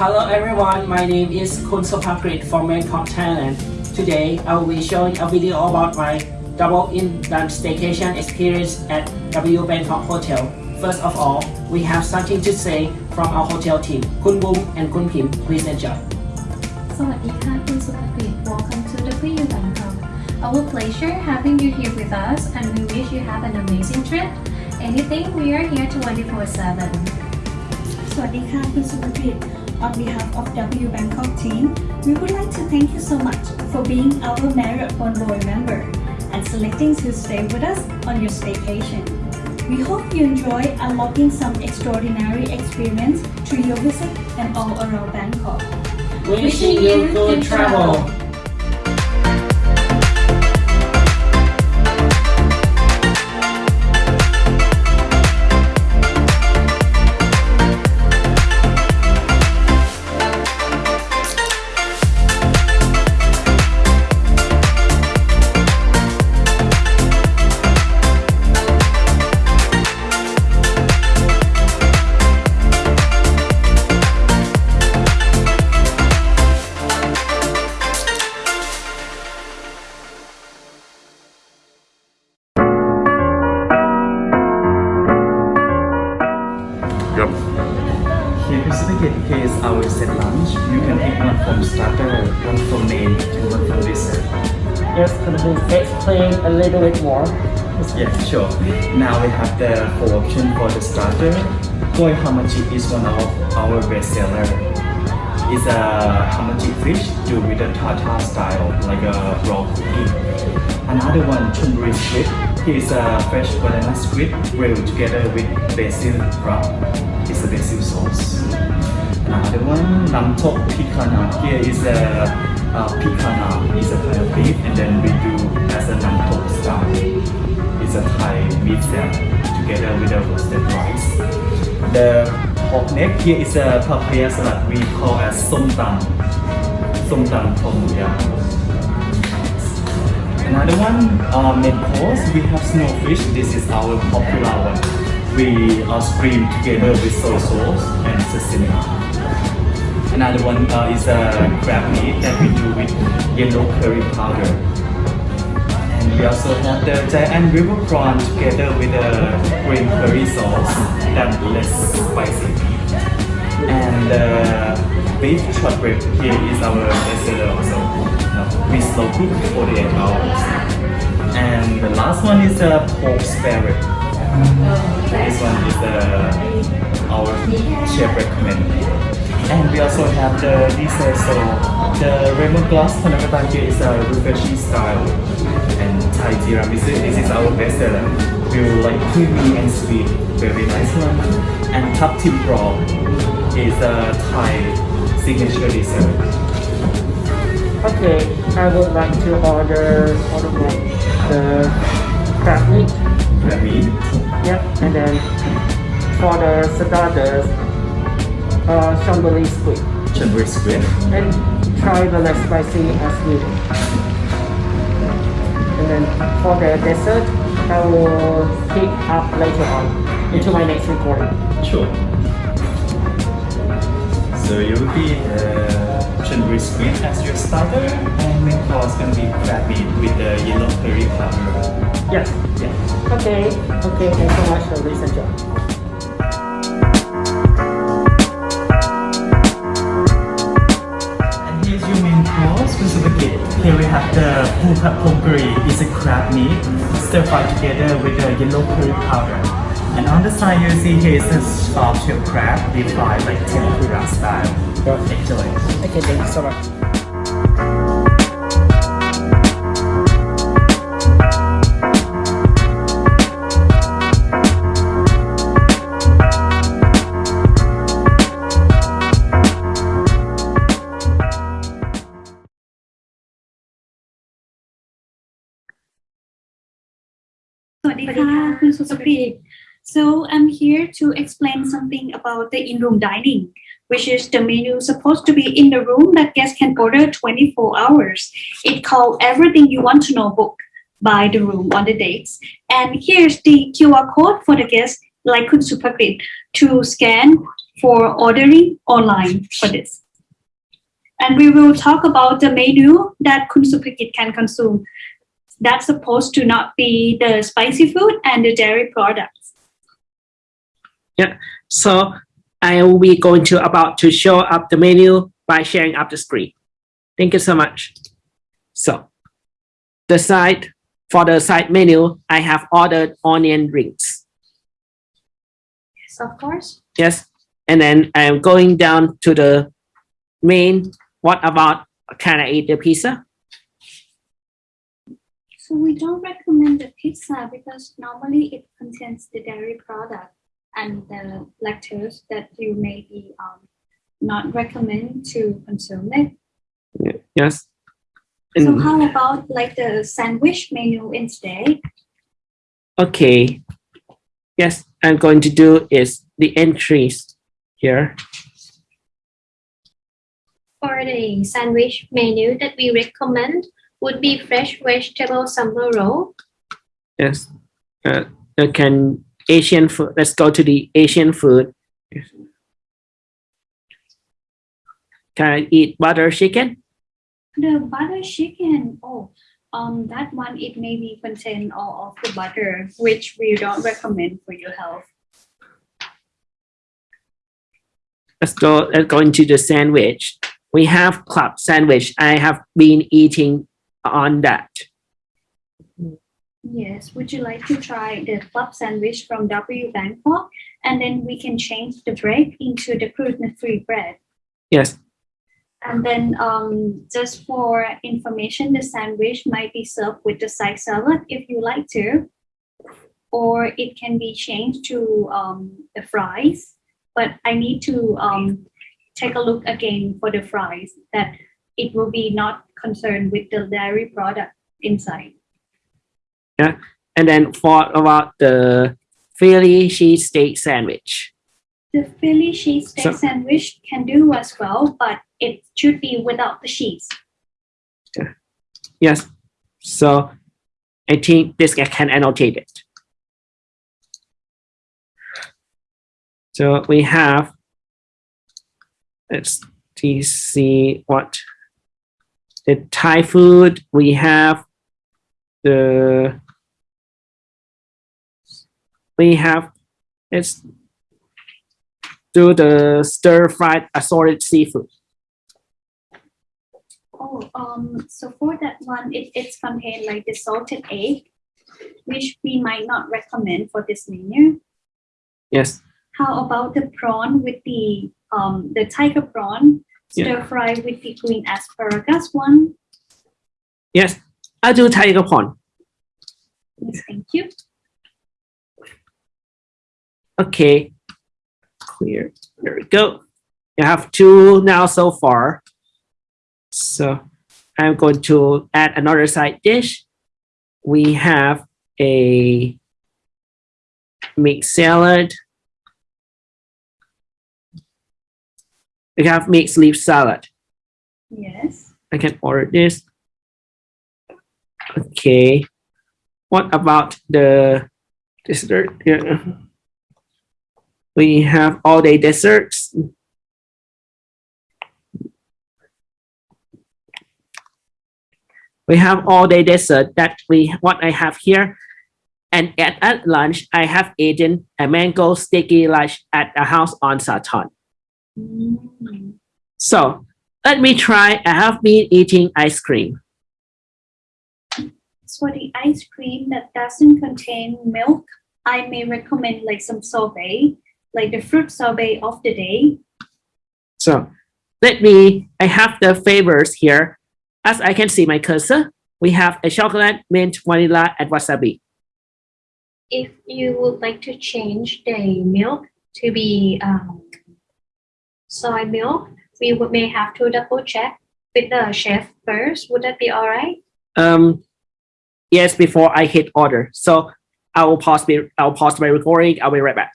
Hello everyone, my name is Kun Sopakrit from Bangkok, Thailand. Today, I will be showing a video about my double in one staycation experience at W Bangkok Hotel. First of all, we have something to say from our hotel team. Kun Boom and Kun Pim, please enjoy. สวัสดีค่ะคุณสุภกิจ Welcome to W Bangkok. Our pleasure having you here with us and we wish you have an amazing trip. Anything, we are here 24/7. สวัสดีค่ะคุณสุภกิจ on behalf of W Bangkok team, we would like to thank you so much for being our Marriott Bonvoy member and selecting to stay with us on your staycation. We hope you enjoy unlocking some extraordinary experience through your visit and all around Bangkok. Wishing you good travel. Yes, can you explain a little bit more? Yeah, sure. Now we have the four option for the starter. Koi hamachi is one of our best seller. It's a hamachi fish do with a tartar style, like a raw cookie. Another one, chunri squid. It's a fresh banana squid grilled together with basil wrap. It's a basil sauce. Another one, nam tok picanha. Here is a uh, picanha. It's a kind of beef, and then we do as a namtok style. It's a Thai meat salad together with a roasted rice. The pork neck here is a papaya salad we call as som tam. Som tam tom yum. Another one, uh, main course, we have snowfish. This is our popular one. We uh, stream together with soy sauce and sesame. Another one uh, is a crab meat that we do with yellow curry powder. And we also have the giant river prawn together with a green curry sauce that less spicy. And uh, beef shortbread here is our bestseller also. Uh, we slow cook for 48 hours. And the last one is a pork spare rib. This one is uh, our chef recommend. And we also have the dessert, so the lemon glass panakatan here is a refreshing style. And Thai tiramisu, this is our best seller. We will like creamy and sweet, very nice one. And tap tim prawn is a Thai signature dessert. Okay, I would like to order order the crab meat. Crab meat. Yep, and then for the starters, uh, chamboli squid. Squid. And try the less spicy as needed. And then for the dessert, I will pick up later on into my next recording. Sure. So you will be uh, chunri squid as your starter, and main course gonna be crab meat with the yellow curry powder. Yes. yeah. Okay, okay, thanks so much for this Here we have the pupat ponguri. It's a crab meat stir fried together with the yellow curry powder. And on the side you see here is a soft shell crab deep fried like tempura style. Enjoy. Okay, thank you so much. Swadika, Kun Susapi. So I'm here to explain something about the in-room dining, which is the menu supposed to be in the room that guests can order 24 hours. It called Everything You Want to Know book by the room on the dates. And here's the QR code for the guests like Kun Supakrit to scan for ordering online for this. And we will talk about the menu that Kun Supakit can consume. That's supposed to not be the spicy food and the dairy products. Yeah, so I will be going to about to show up the menu by sharing up the screen. Thank you so much. So the side for the side menu, I have ordered onion rings. Yes, of course. Yes. And then I'm going down to the main. What about can I eat the pizza? So we don't recommend the pizza because normally it contains the dairy product and the lactose that you may be um, not recommend to consume it. Yes. So how about like the sandwich menu instead? Okay. Yes, I'm going to do is the entries here. For the sandwich menu that we recommend would be fresh vegetable summer roll. Yes. Uh, can Asian food, let's go to the Asian food. Can I eat butter chicken? The butter chicken, oh, um, that one it may be contain all of the butter, which we don't recommend for your health. Let's go, let's go into the sandwich. We have club sandwich. I have been eating on that. Yes, would you like to try the club sandwich from W Bangkok? And then we can change the bread into the gluten-free bread. Yes. And then um, just for information, the sandwich might be served with the side salad if you like to, or it can be changed to um, the fries. But I need to um, take a look again for the fries that it will be not concerned with the dairy product inside. Yeah, and then for about the Philly cheesesteak sandwich. The Philly cheesesteak So- sandwich can do as well, but it should be without the cheese. Yes. So I think this can annotate it. So we have let's see what the Thai food we have the we have let's do the stir fried assorted seafood. Oh, um, so for that one, it, it's contained like the salted egg, which we might not recommend for this menu. Yes. How about the prawn with the, um, the tiger prawn. Stir fry with the green asparagus one? Yes. I do tiger prawn. Yes, thank you. Okay. Clear. There we go. You have two now so far. So I'm going to add another side dish. We have a mixed salad. We have mixed leaf salad. Yes. I can order this. Okay. What about the dessert? Yeah. We have all day desserts. We have all day dessert that we what I have here. And at, at lunch, I have eaten a mango sticky lunch at a house on Sathorn. So let me try. I have been eating ice cream. For the ice cream that doesn't contain milk, I may recommend like some sorbet, like the fruit sorbet of the day. So let me, I have the flavors here. As I can see my cursor, we have a chocolate, mint, vanilla, and wasabi. If you would like to change the milk to be um, soy milk, we would, may have to double check with the chef first. Would that be all right? Um, yes, before I hit order. So I will pause, my- I'll pause my recording. I'll be right back.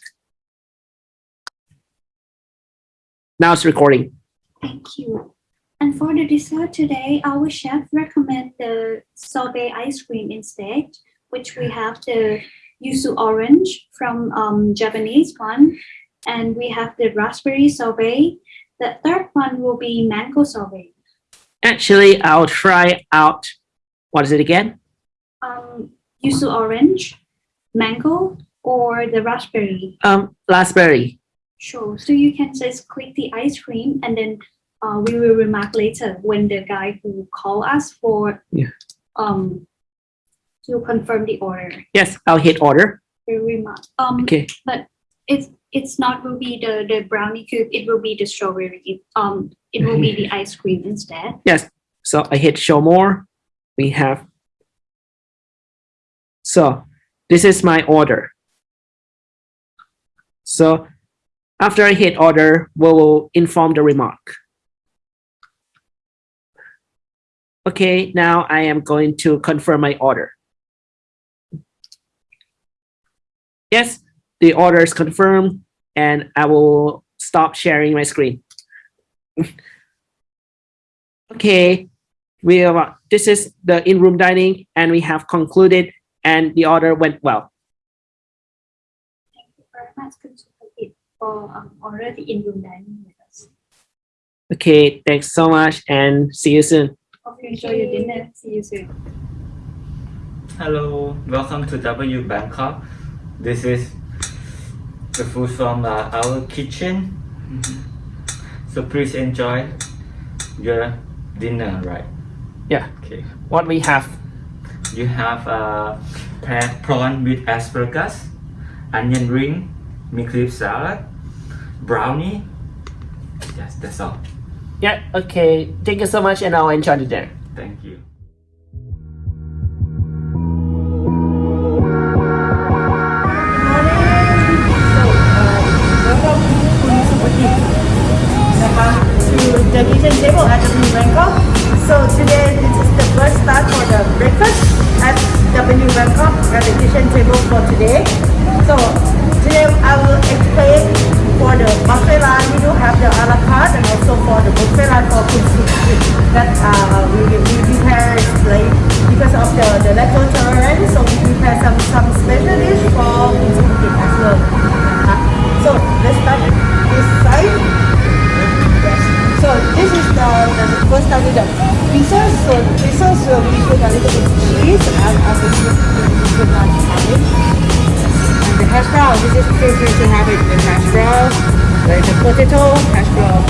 Now it's recording. Thank you. And for the dessert today, our chef recommend the sorbet ice cream instead, which we have the yuzu orange from um, Japanese one, and we have the raspberry sorbet. The third one will be mango sorbet. Actually, I'll try out, what is it again? Um, yuzu orange, mango, or the raspberry. Um, raspberry. Sure. So you can just click the ice cream and then uh, we will remark later when the guy who call us for Yeah. um to confirm the order. Yes, I'll hit order. Remark. Um, Okay. but it's it's not will be the the brownie cube. It will be the strawberry. Um, it will be the ice cream instead. Yes. So I hit show more. We have. So this is my order. So after I hit order, we will inform the remark. Okay, now I am going to confirm my order. Yes, the order is confirmed and I will stop sharing my screen. Okay, we have, this is the in-room dining and we have concluded and the order went well. Thank you very much, Kun Sukhajit, for um, order the in-room dining with us. Okay, thanks so much and see you soon. Hope you enjoy your dinner. See you soon. Hello, welcome to W Bangkok. This is the food from uh, our kitchen. So please enjoy your dinner, right? Yeah. Okay. What we have, You have uh, pad prawn with asparagus, onion ring, mint leaf salad, brownie. Yes, that's all. yeah, okay, thank you so much and I'll enjoy the dinner. Thank you. The kitchen table at W Bangkok. So today this is the first start for the breakfast at W Bangkok at the kitchen table for today. So today I will explain for the buffet line we do have the a la carte and also for the buffet line for Sukhajit that uh, we, we prepare like because of the, the lactose tolerance so we prepare some some special dish for Sukhajit as well. Uh, so let's start this side. So this is the, the first time with the pizzas. So the uh, we little bit of cheese and I will put put on cabbage. And the hash brown, this is have it with hash brown. Like the potato, hash brown.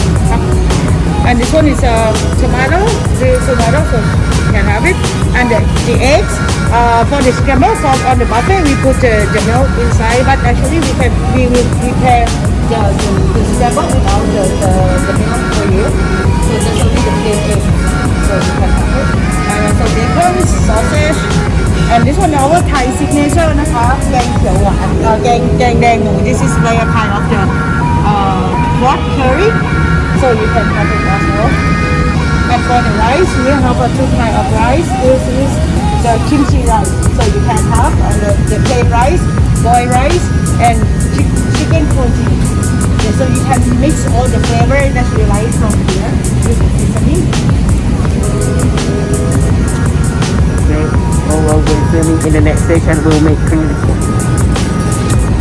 And this one is uh, tomato, the tomato, so you can have it. And the, the eggs, uh, for the scramble for on the buffet, we put the, the milk inside, but actually we can we will prepare the, the, the scramble without the, the, the milk for you. So just only the plain egg. So you can have it. And also bacon, sausage, and this one our Thai signature นะคะ แกงเขียวหวานเอ่อแกงแกงแดงหมู this is like a kind of the uh, what curry so you can have it as well and for the rice we have a two kind of rice this is the kimchi rice so you can have uh, the, the plain rice boiled rice and chi- chicken protein yeah, so you can mix all the flavor that you like from here with the seasoning Okay, oh, well, we're filming in the next station, we'll make cream.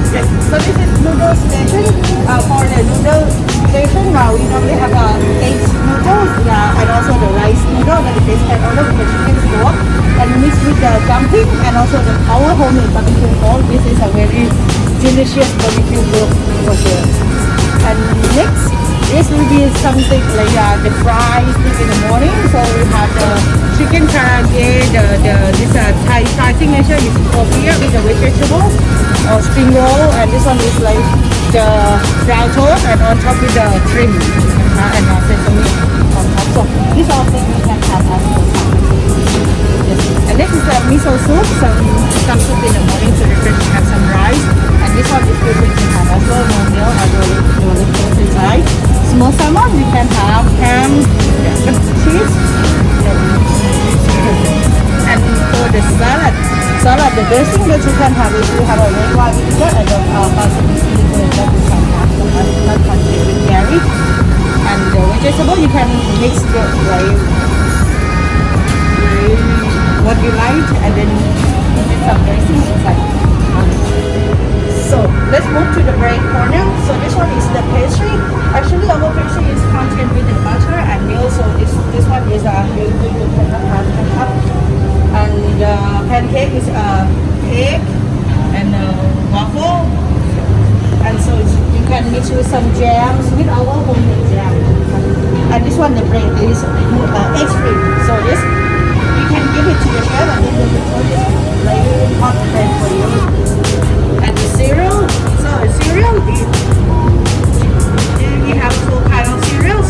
Yes. So this is noodle station. Uh, for the noodle station, now we normally have a egg noodles uh, and also the rice noodle that is order with the chicken stock and mix with the dumpling and also the our homemade barbecue pork. This is a very delicious barbecue pork for sure. And next, this will be something like uh, the fries in the morning. So we have the chicken karaage, the, the this uh, Thai Thai signature is tortilla with the vegetable or spring roll, and this one is like the brown toast and on top with the shrimp uh, and uh, sesame on top. So these are things we can have as. Yes. And this is a miso soup, some some soup in the morning to refresh have some rice. This one is good we can have as well, no milk, I will do a inside. Small salmon, we can have ham, cheese. And for the salad, salad, the dressing that you can have is you have a red wine vinegar and a balsamic vinegar that you can have. So that is not contained with dairy. And the vegetable, you can mix the like what you like and then put some dressing inside. So let's move to the bread corner. So this one is the pastry. Actually, our pastry is contained with the butter and milk. So this this one is uh, can have. And uh, pancake is uh, cake and uh, waffle. And so you can mix with some jams with our homemade jam. And this one the bread is uh, egg free. So this you can give it to the chef and they will put like hot pan for you. And the cereal, so cereal. Is we have two kind of cereals,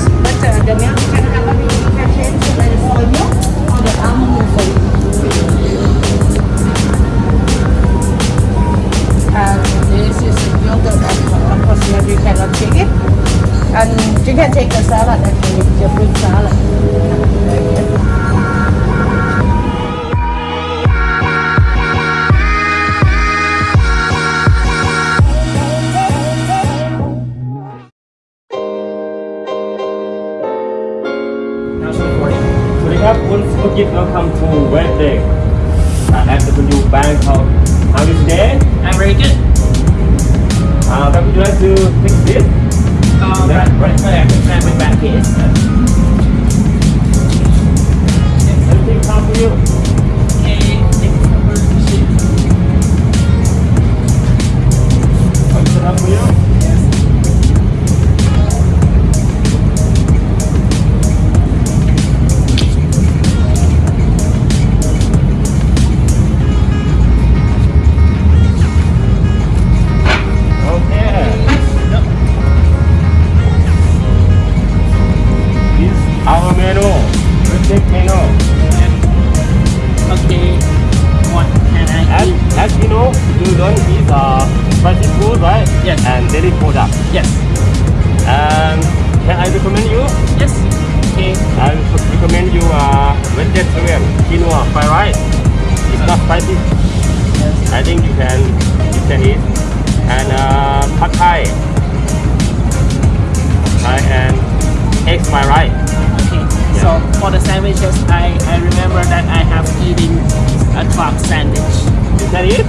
Can eat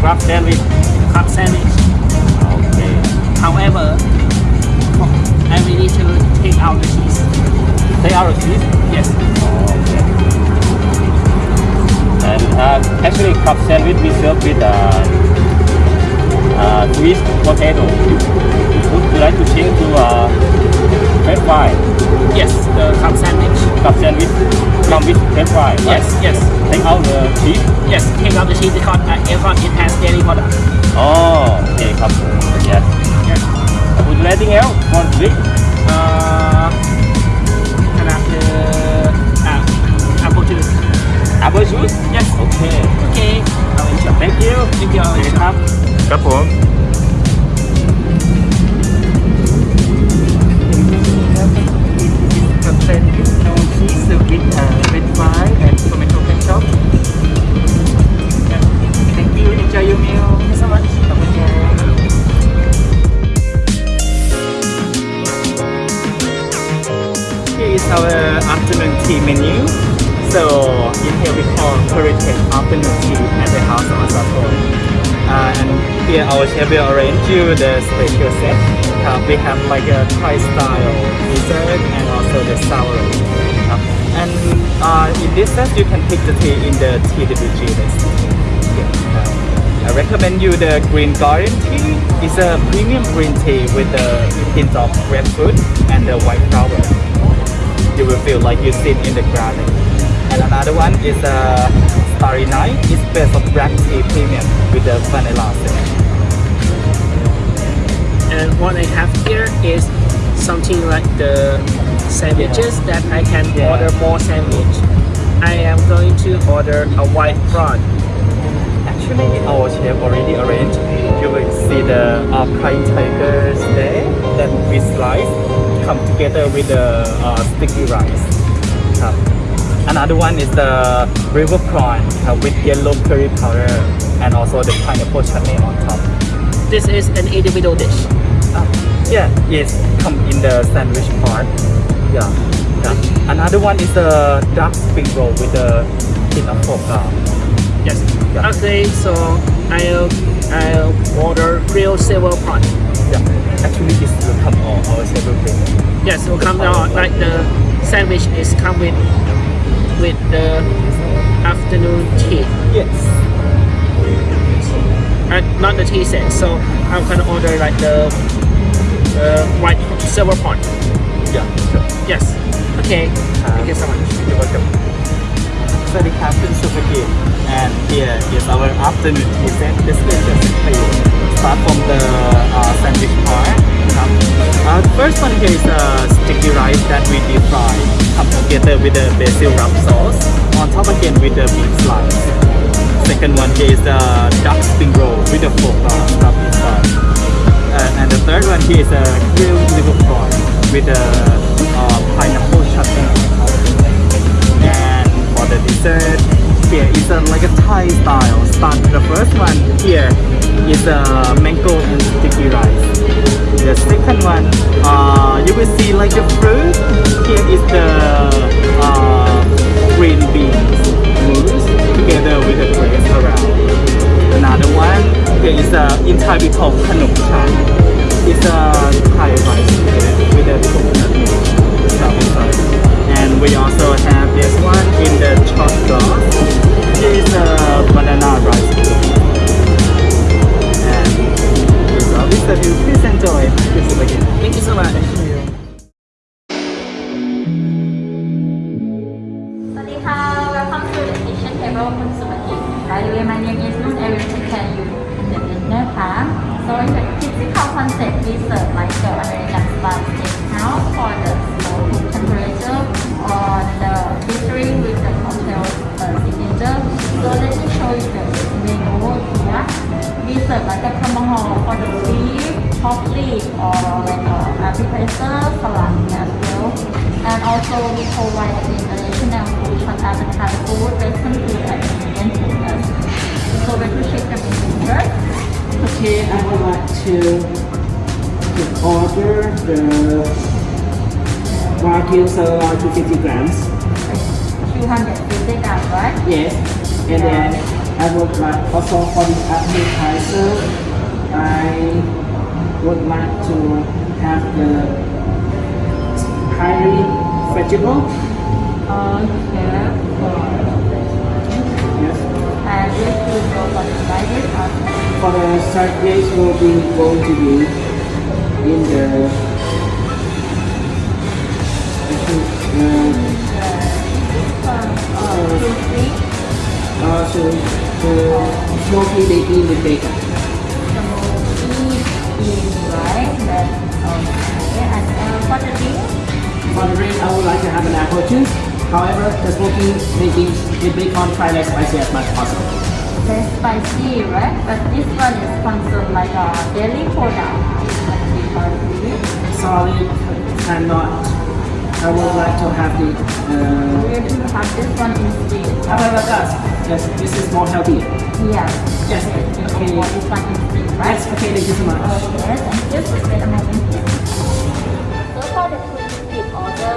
crab sandwich. Club sandwich. Okay. However, I will need to take out the cheese. Take out the cheese. Yes. Okay. And uh, actually, crab sandwich we serve with uh, uh, sweet potato. Would you like to change to uh, french fry? Yes, the club sandwich. Crab sandwich come with french fry. right? Yes, yes. Take out the cheese. Yes, take out the cheese because, uh, because it has dairy product. Oh, okay, crab. Yes. Yes. Would you like anything else for drink? Uh, can I have the uh, apple juice? Apple juice? Yes. Okay. Okay. I'll enjoy. Thank you. Thank you. โอเคครับครับผม then it's cheese fry and tomato ketchup. Thank you. Enjoy your meal. Thank you so much. Here is our afternoon tea menu. So in here we call heritage afternoon tea at the house of Asako. Uh, and here our chef will arrange you the special set. Uh, we have like a Thai style dessert and also the sour. Uh, and uh, in this set you can pick the tea in the TWG list. Yeah, uh, I recommend you the green garden tea. It's a premium green tea with a hint of grapefruit and the white flower you will feel like you sit in the garden. And another one is a Starry Night. It's based on black tea premium with the vanilla scent. And what I have here is something like the sandwiches that I can Yeah. order more sandwich. I am going to order a white prawn. Actually, our chef already arranged. You will see the uh, prime tigers there that we slice come together with the uh, sticky rice. Um, another one is the river prawn uh, with yellow curry powder and also the pineapple chutney on top. This is an individual dish. Yeah, it's come in the sandwich part. Yeah. yeah. Another one is the dark spring roll with the hint of pork. Uh, Yes. Yeah. Okay, so I'll I'll order grilled silver pot. Yeah, actually this will come on our table thing. Yes, will come out like the sandwich is come with with the afternoon tea. Yes. Uh, not the tea set. So I'm gonna order like the uh, white silver pond. Yeah, sure. Yes. Okay. Um, Thank you so much. You're welcome. So the captain Suzuki and here is our afternoon event this for you. Start from the uh, sandwich part. Uh, uh first one here is uh, sticky rice that we deep fry come together with the basil rub sauce on top again with the beef slice. Second one here is the duck spring roll with the pork uh, stuff inside uh, and the third one here is a grilled liver prawn with a uh, pineapple chutney. And for the dessert here is a, like a Thai style start the first one here is a mango and sticky rice. The second one uh, you will see like a fruit. Here is the uh, green beans here is a in Thai we call khanom chan it's a Thai rice with a coconut milk inside and we also have this one in the shot glass. Is a banana rice. And this is this that you please enjoy. Thank you so much. Like for the beef, pork leaf or like a appetizer, salad as well and also we provide the international food such as Thai food, Western food, and Indian food as well. So to check the first. Okay, I would like to, to order the Wagyu sirloin 250 grams. 250 grams, right? Yes. And then I would like also for the appetizer, I would like to have the highly vegetable. Okay. Yes. And this will go for the side dish. For the side dish will be going to be in the uh, Uh, crispy, uh, so the smoky bacon with bacon. However, the smoky bacon with bacon try less spicy as much as possible. less spicy, right? But this one is considered like a daily product. We Sorry, cannot. I would like to have the uh, we're to have this one instead. however, guys, yes, this is more healthy. Yes. Yes, Okay. okay. This one instead, right? Yes, okay, thank you so much. Okay, thank you. So wait a moment. So for the repeat order,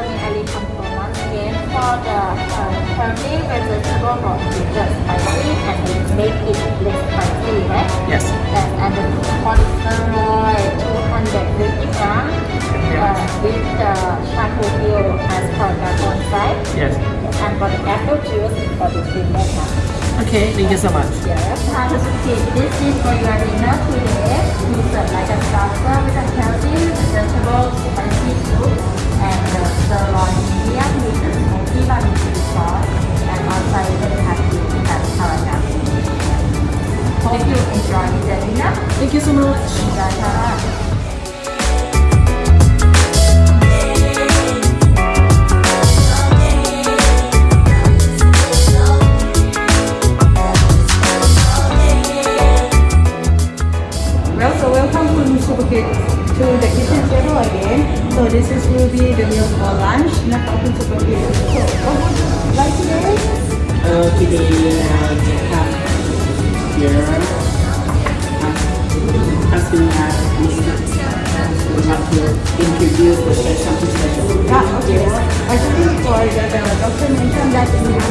for the uh, turkey vegetable or just spicy and we make it less spicy, right? Yes. And, and the polysaccharide 250 grams uh, with the charcoal peel as per the one side. Yes. And for the apple juice for the time. Okay, thank you so much. Yes, have a seat. This is for your dinner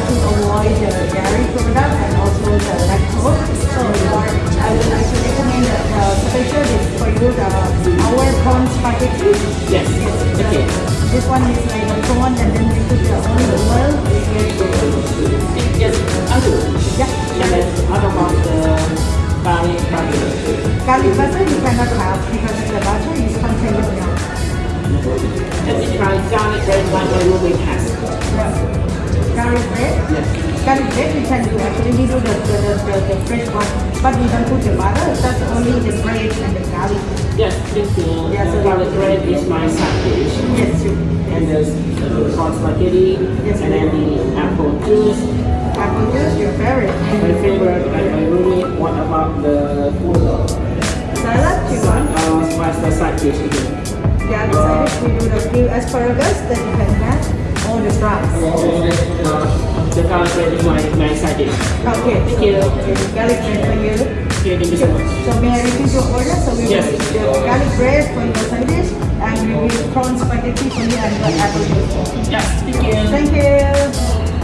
to avoid the dairy product and also the lactose. So I would like to recommend the special dish for you, the our prawn spaghetti. Yes. Okay. This one is like prawn and then we put the olive oil. It's. Yes. Uncle. Yeah. And then how about the garlic butter? Garlic butter you cannot have because the butter is contained in milk. Just try garlic bread one when we have. Yes. Garlic bread? Yes. Garlic bread we can do actually we do the, the, the, the, the fresh one. But we don't put the butter, that's only the bread and the garlic. Yes, thank you. Yeah, so- garlic bread is my side dish. Yes, you. And there's uh, corn spaghetti, Yes. and then the apple juice. Apple juice, your favorite. My favorite, like my roommate. What about the food? Salad, you want? uh, what's the side dish again? Yeah, the side dish we do the grilled asparagus that you can have or the fries. The garlic bread is my, my dish. Okay, Thank you. garlic bread for you. Okay, thank you so much. So may I repeat your order? So we Yes. will do garlic bread for your dish and we will prawn spaghetti for you and the apple juice. Yes, thank you. Thank you.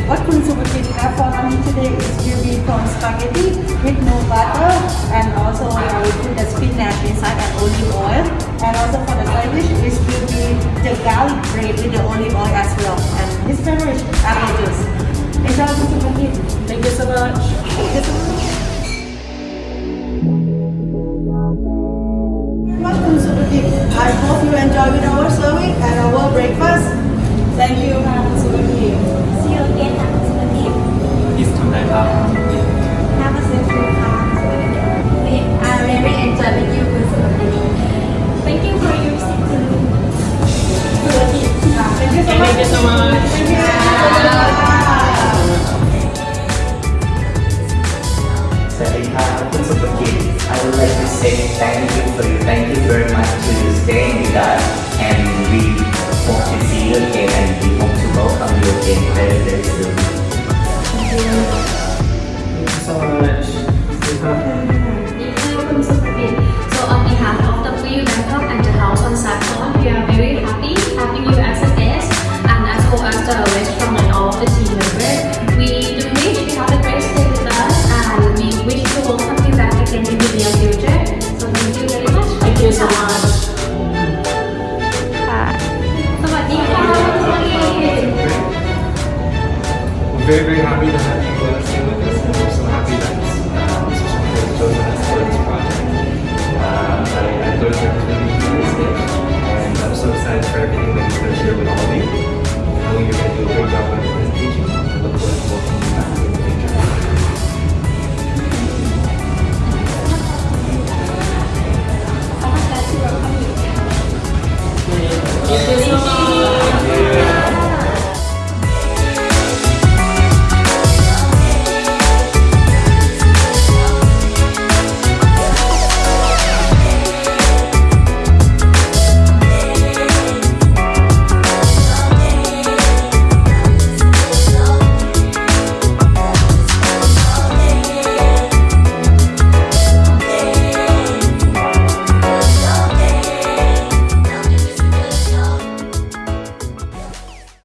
What Kun Subakit have for me today is will be prawn spaghetti with no butter and also I will put the spinach inside and olive oil. And also for the dish is will be the garlic bread with the olive oil as well. And his favorite apple juice. Enjoy Kun Subakit. Thank you so much. much Kun Subakit. I hope you enjoy with our serving and our breakfast. Thank you, Kun Subakit. See you again ค่ะคุณสุภกิจ Is ทำไรครับ Have a safe trip ค่ะ We are very enjoy with you